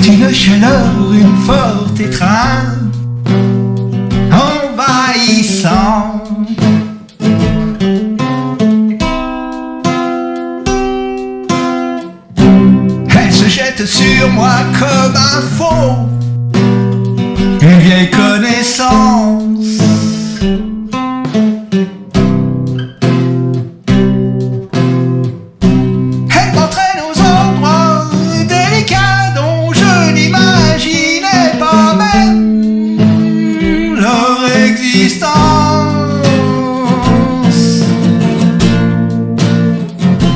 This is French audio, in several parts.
C'est une chaleur, une forte étreinte envahissante. Elle se jette sur moi comme un faux, existence.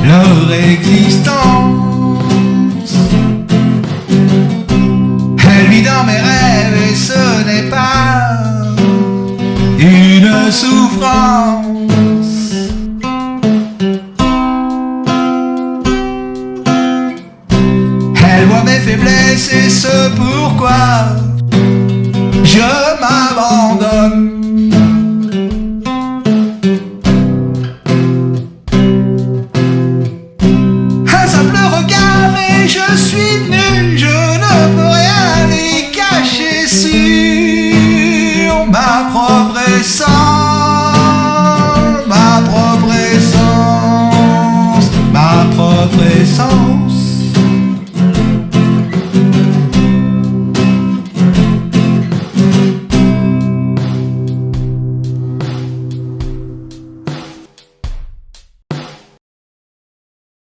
Leur existence. Elle vit dans mes rêves et ce n'est pas une souffrance. Elle voit mes faiblesses et ce pourquoi je suis nu, je ne peux rien y cacher sur ma propre essence.